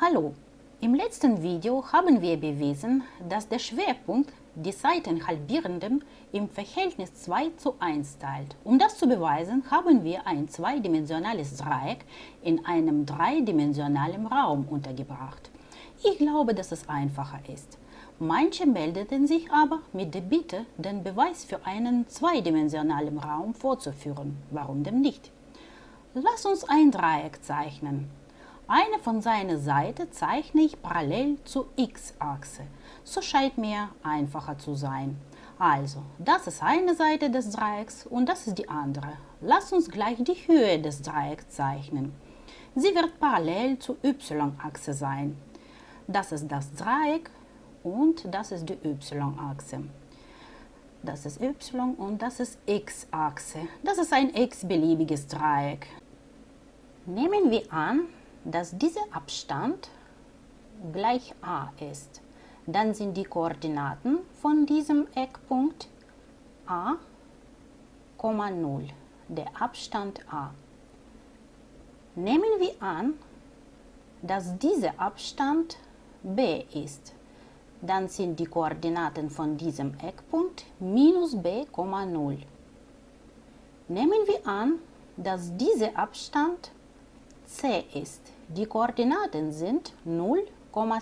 Hallo, im letzten Video haben wir bewiesen, dass der Schwerpunkt die Seitenhalbierenden im Verhältnis 2 zu 1 teilt. Um das zu beweisen, haben wir ein zweidimensionales Dreieck in einem dreidimensionalen Raum untergebracht. Ich glaube, dass es einfacher ist. Manche meldeten sich aber mit der Bitte, den Beweis für einen zweidimensionalen Raum vorzuführen. Warum denn nicht? Lass uns ein Dreieck zeichnen. Eine von seiner Seite zeichne ich parallel zur x-Achse. So scheint mir einfacher zu sein. Also, das ist eine Seite des Dreiecks und das ist die andere. Lass uns gleich die Höhe des Dreiecks zeichnen. Sie wird parallel zur y-Achse sein. Das ist das Dreieck und das ist die y-Achse. Das ist y und das ist x-Achse. Das ist ein x-beliebiges Dreieck. Nehmen wir an, dass dieser Abstand gleich a ist. Dann sind die Koordinaten von diesem Eckpunkt a, 0, der Abstand a. Nehmen wir an, dass dieser Abstand b ist. Dann sind die Koordinaten von diesem Eckpunkt minus b, 0. Nehmen wir an, dass dieser Abstand c ist. Die Koordinaten sind 0,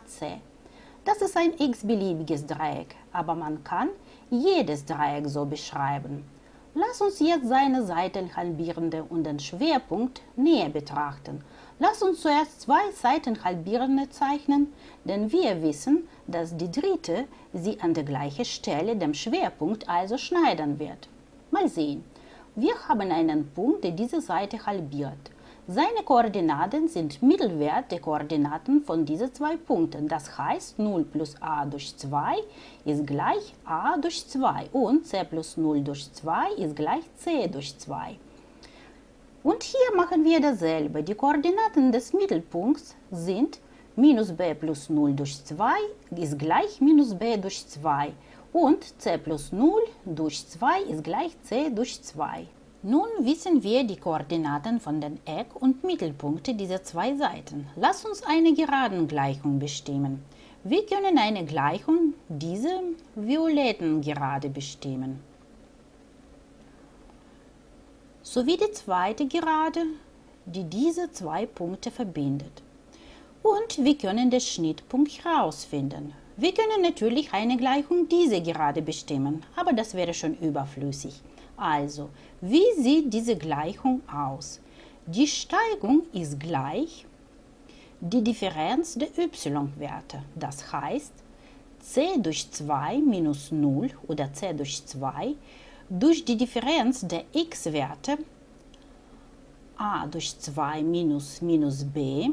c. Das ist ein x-beliebiges Dreieck, aber man kann jedes Dreieck so beschreiben. Lass uns jetzt seine Seitenhalbierende und den Schwerpunkt näher betrachten. Lass uns zuerst zwei Seitenhalbierende zeichnen, denn wir wissen, dass die dritte sie an der gleichen Stelle dem Schwerpunkt also schneiden wird. Mal sehen. Wir haben einen Punkt, der diese Seite halbiert. Seine Koordinaten sind Mittelwert der Koordinaten von diesen zwei Punkten. Das heißt, 0 plus a durch 2 ist gleich a durch 2 und c plus 0 durch 2 ist gleich c durch 2. Und hier machen wir dasselbe. Die Koordinaten des Mittelpunkts sind minus b plus 0 durch 2 ist gleich minus b durch 2 und c plus 0 durch 2 ist gleich c durch 2. Nun wissen wir die Koordinaten von den Eck- und Mittelpunkten dieser zwei Seiten. Lass uns eine Geradengleichung bestimmen. Wir können eine Gleichung dieser violetten Gerade bestimmen. Sowie die zweite Gerade, die diese zwei Punkte verbindet. Und wir können den Schnittpunkt herausfinden. Wir können natürlich eine Gleichung dieser Gerade bestimmen, aber das wäre schon überflüssig. Also, wie sieht diese Gleichung aus? Die Steigung ist gleich die Differenz der y-Werte. Das heißt, c durch 2 minus 0 oder c durch 2 durch die Differenz der x-Werte a durch 2 minus minus b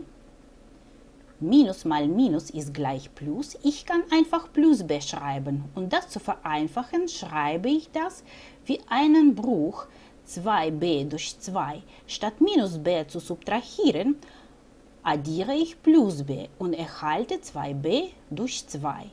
Minus mal Minus ist gleich Plus. Ich kann einfach Plus beschreiben. Und das zu vereinfachen, schreibe ich das wie einen Bruch 2b durch 2. Statt minus b zu subtrahieren, addiere ich plus b und erhalte 2b durch 2.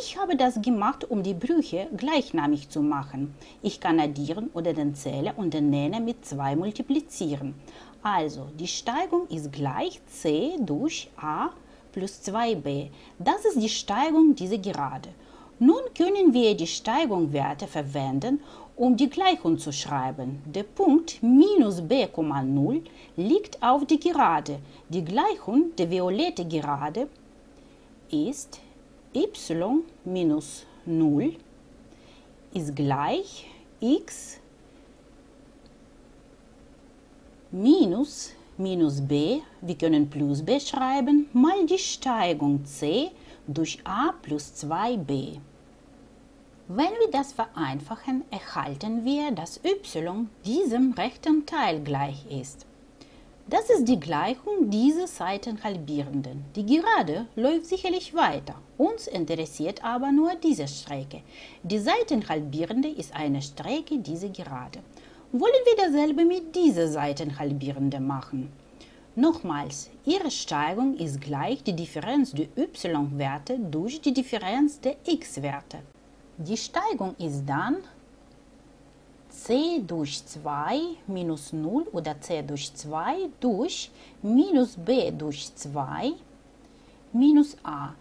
Ich habe das gemacht, um die Brüche gleichnamig zu machen. Ich kann addieren oder den Zähler und den Nenner mit 2 multiplizieren. Also, die Steigung ist gleich c durch a plus 2b. Das ist die Steigung dieser Gerade. Nun können wir die Steigungswerte verwenden, um die Gleichung zu schreiben. Der Punkt minus b,0 liegt auf die Gerade. Die Gleichung der violette Gerade ist y minus 0 ist gleich x minus minus b, wir können plus b schreiben, mal die Steigung c durch a plus 2b. Wenn wir das vereinfachen, erhalten wir, dass y diesem rechten Teil gleich ist. Das ist die Gleichung dieser Seitenhalbierenden. Die Gerade läuft sicherlich weiter. Uns interessiert aber nur diese Strecke. Die Seitenhalbierende ist eine Strecke dieser Gerade wollen wir dasselbe mit dieser Seitenhalbierende machen. Nochmals, ihre Steigung ist gleich die Differenz der y-Werte durch die Differenz der x-Werte. Die Steigung ist dann c durch 2 minus 0 oder c durch 2 durch minus b durch 2 minus a.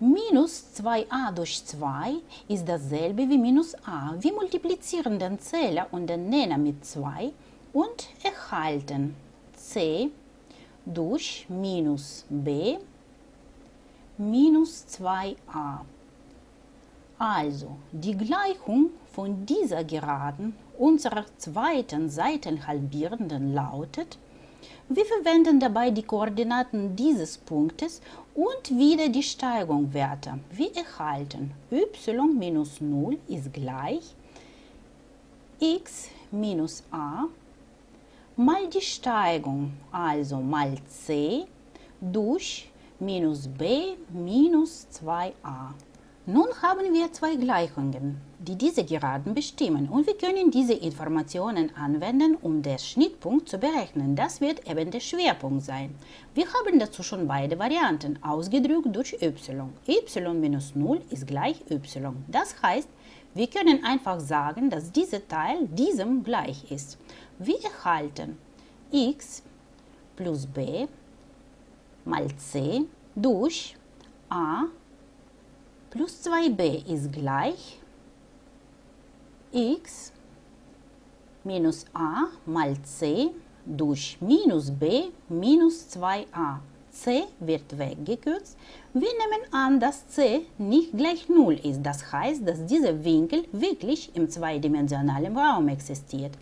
Minus 2a durch 2 ist dasselbe wie minus a. Wir multiplizieren den Zähler und den Nenner mit 2 und erhalten c durch minus b minus 2a. Also die Gleichung von dieser Geraden unserer zweiten Seitenhalbierenden lautet, wir verwenden dabei die Koordinaten dieses Punktes und wieder die Steigungswerte. Wir erhalten y minus 0 ist gleich x minus a mal die Steigung, also mal c, durch minus b minus 2a. Nun haben wir zwei Gleichungen, die diese Geraden bestimmen und wir können diese Informationen anwenden, um den Schnittpunkt zu berechnen. Das wird eben der Schwerpunkt sein. Wir haben dazu schon beide Varianten ausgedrückt durch y. y minus 0 ist gleich y. Das heißt, wir können einfach sagen, dass dieser Teil diesem gleich ist. Wir erhalten x plus b mal c durch a plus 2b ist gleich x minus a mal c durch minus b minus 2a. c wird weggekürzt. Wir nehmen an, dass c nicht gleich 0 ist. Das heißt, dass dieser Winkel wirklich im zweidimensionalen Raum existiert.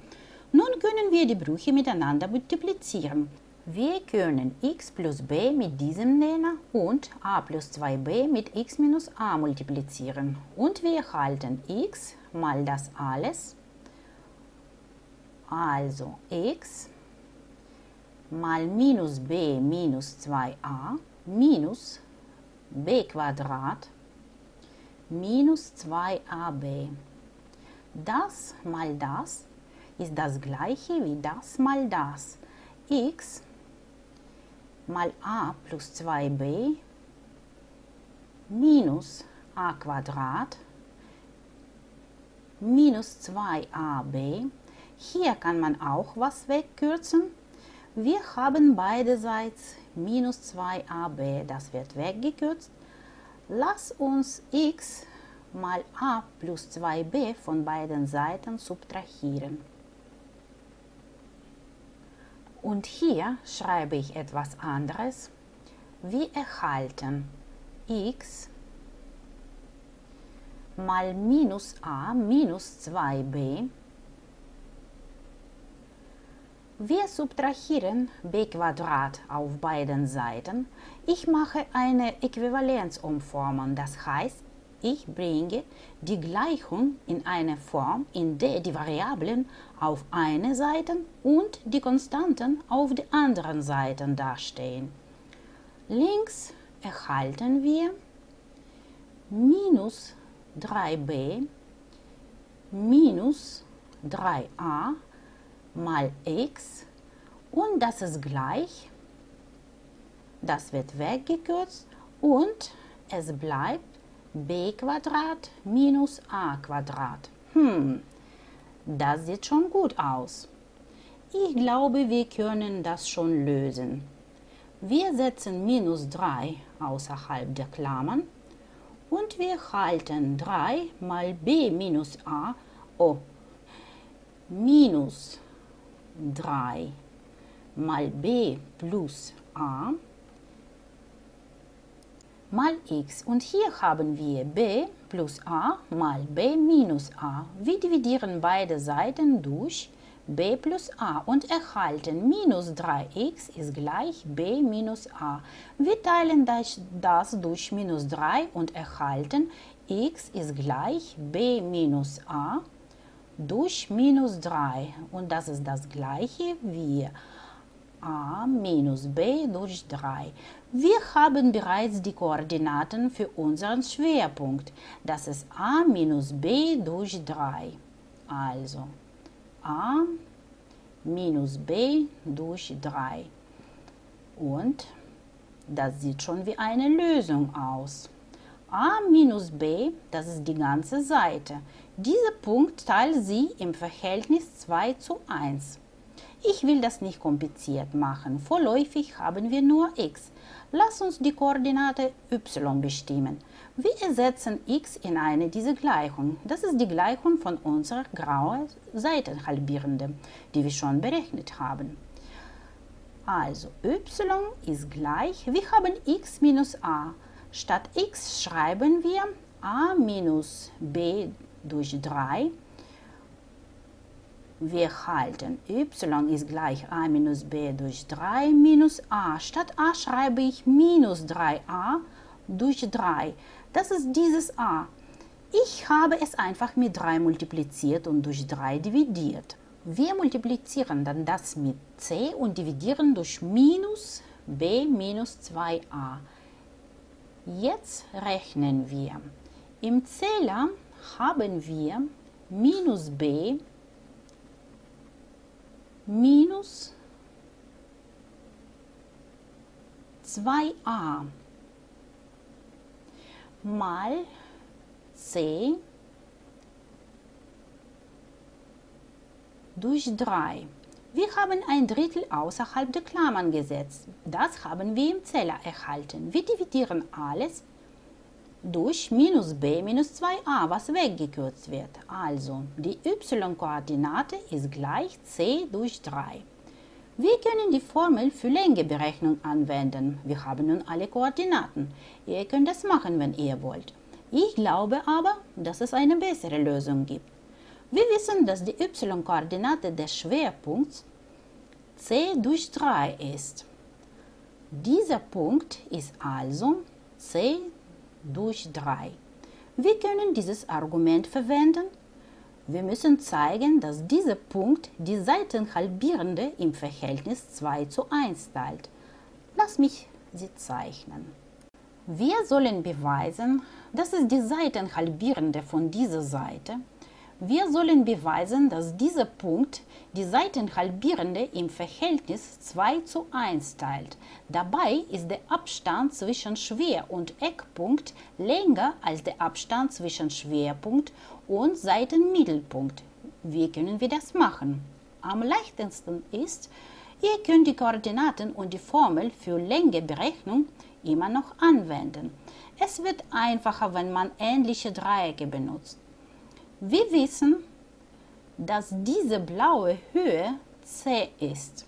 Nun können wir die Brüche miteinander multiplizieren. Wir können x plus b mit diesem Nenner und a plus 2b mit x minus a multiplizieren. Und wir erhalten x mal das alles, also x mal minus b minus 2a minus b Quadrat minus 2ab. Das mal das ist das gleiche wie das mal das. x mal a plus 2b minus a Quadrat minus 2ab. Hier kann man auch was wegkürzen. Wir haben beiderseits minus 2ab, das wird weggekürzt. Lass uns x mal a plus 2b von beiden Seiten subtrahieren. Und hier schreibe ich etwas anderes. Wir erhalten x mal minus a minus 2b. Wir subtrahieren b auf beiden Seiten. Ich mache eine Äquivalenzumformung, das heißt, ich bringe die Gleichung in eine Form, in der die Variablen auf einer Seite und die Konstanten auf der anderen Seite dastehen. Links erhalten wir minus 3b minus 3a mal x und das ist gleich, das wird weggekürzt und es bleibt b Quadrat minus a Quadrat. Hm, das sieht schon gut aus. Ich glaube, wir können das schon lösen. Wir setzen minus 3 außerhalb der Klammern und wir halten 3 mal b minus a, oh, minus 3 mal b plus a mal x. Und hier haben wir b plus a mal b minus a. Wir dividieren beide Seiten durch b plus a und erhalten minus 3x ist gleich b minus a. Wir teilen das, durch minus 3 und erhalten x ist gleich b minus a durch minus 3. Und das ist das gleiche wie a minus b durch 3. Wir haben bereits die Koordinaten für unseren Schwerpunkt. Das ist a minus b durch 3. Also a minus b durch 3. Und das sieht schon wie eine Lösung aus. a minus b, das ist die ganze Seite. Dieser Punkt teilt sie im Verhältnis 2 zu 1. Ich will das nicht kompliziert machen. Vorläufig haben wir nur x. Lass uns die Koordinate y bestimmen. Wir ersetzen x in eine dieser Gleichungen. Das ist die Gleichung von unserer grauen Seitenhalbierende, die wir schon berechnet haben. Also y ist gleich, wir haben x minus a. Statt x schreiben wir a minus b durch 3. Wir halten y ist gleich a minus b durch 3 minus a. Statt a schreibe ich minus 3a durch 3. Das ist dieses a. Ich habe es einfach mit 3 multipliziert und durch 3 dividiert. Wir multiplizieren dann das mit c und dividieren durch minus b minus 2a. Jetzt rechnen wir. Im Zähler haben wir minus b minus 2a mal c durch 3. Wir haben ein Drittel außerhalb der Klammern gesetzt. Das haben wir im Zähler erhalten. Wir dividieren alles durch minus b minus 2a, was weggekürzt wird. Also, die y-Koordinate ist gleich c durch 3. Wir können die Formel für Längeberechnung anwenden. Wir haben nun alle Koordinaten. Ihr könnt das machen, wenn ihr wollt. Ich glaube aber, dass es eine bessere Lösung gibt. Wir wissen, dass die y-Koordinate des Schwerpunkts c durch 3 ist. Dieser Punkt ist also c durch 3. Wir können dieses Argument verwenden, wir müssen zeigen, dass dieser Punkt die Seitenhalbierende im Verhältnis 2 zu 1 teilt. Lass mich sie zeichnen. Wir sollen beweisen, dass es die Seitenhalbierende von dieser Seite wir sollen beweisen, dass dieser Punkt die Seitenhalbierende im Verhältnis 2 zu 1 teilt. Dabei ist der Abstand zwischen Schwer- und Eckpunkt länger als der Abstand zwischen Schwerpunkt und Seitenmittelpunkt. Wie können wir das machen? Am leichtesten ist, ihr könnt die Koordinaten und die Formel für Längeberechnung immer noch anwenden. Es wird einfacher, wenn man ähnliche Dreiecke benutzt. Wir wissen, dass diese blaue Höhe c ist.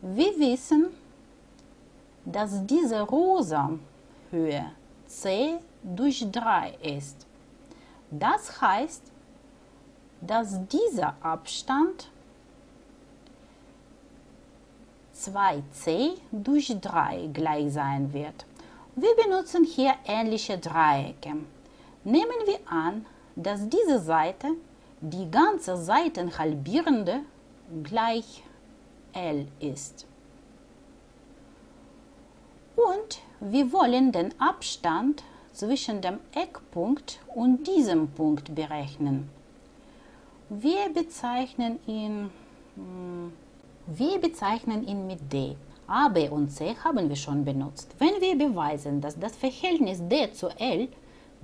Wir wissen, dass diese rosa Höhe c durch 3 ist. Das heißt, dass dieser Abstand 2c durch 3 gleich sein wird. Wir benutzen hier ähnliche Dreiecke. Nehmen wir an, dass diese Seite die ganze Seitenhalbierende gleich L ist. Und wir wollen den Abstand zwischen dem Eckpunkt und diesem Punkt berechnen. Wir bezeichnen ihn, hm, wir bezeichnen ihn mit D. A, B und C haben wir schon benutzt. Wenn wir beweisen, dass das Verhältnis D zu L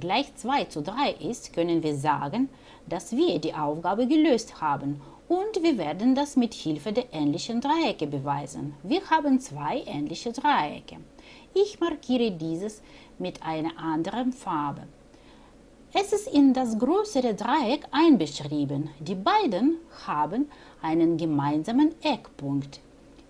gleich 2 zu 3 ist, können wir sagen, dass wir die Aufgabe gelöst haben und wir werden das mit Hilfe der ähnlichen Dreiecke beweisen. Wir haben zwei ähnliche Dreiecke. Ich markiere dieses mit einer anderen Farbe. Es ist in das größere Dreieck einbeschrieben. Die beiden haben einen gemeinsamen Eckpunkt.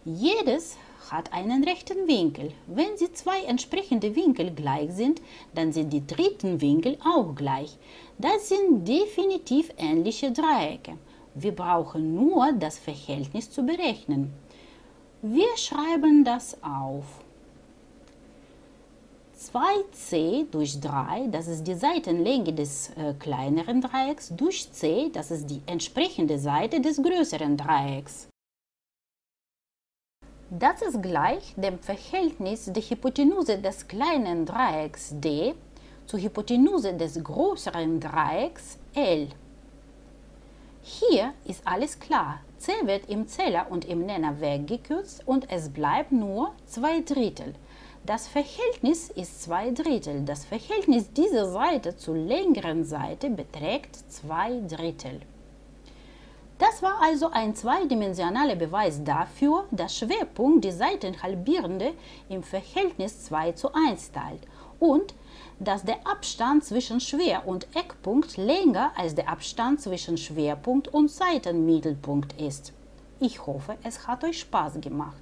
Jedes hat einen rechten Winkel. Wenn sie zwei entsprechende Winkel gleich sind, dann sind die dritten Winkel auch gleich. Das sind definitiv ähnliche Dreiecke. Wir brauchen nur das Verhältnis zu berechnen. Wir schreiben das auf. 2c durch 3, das ist die Seitenlänge des äh, kleineren Dreiecks, durch c, das ist die entsprechende Seite des größeren Dreiecks. Das ist gleich dem Verhältnis der Hypotenuse des kleinen Dreiecks D zur Hypotenuse des größeren Dreiecks L. Hier ist alles klar. C wird im Zähler und im Nenner weggekürzt und es bleibt nur 2 Drittel. Das Verhältnis ist 2 Drittel. Das Verhältnis dieser Seite zur längeren Seite beträgt 2 Drittel. Das war also ein zweidimensionaler Beweis dafür, dass Schwerpunkt die Seitenhalbierende im Verhältnis 2 zu 1 teilt und dass der Abstand zwischen Schwer- und Eckpunkt länger als der Abstand zwischen Schwerpunkt und Seitenmittelpunkt ist. Ich hoffe, es hat euch Spaß gemacht.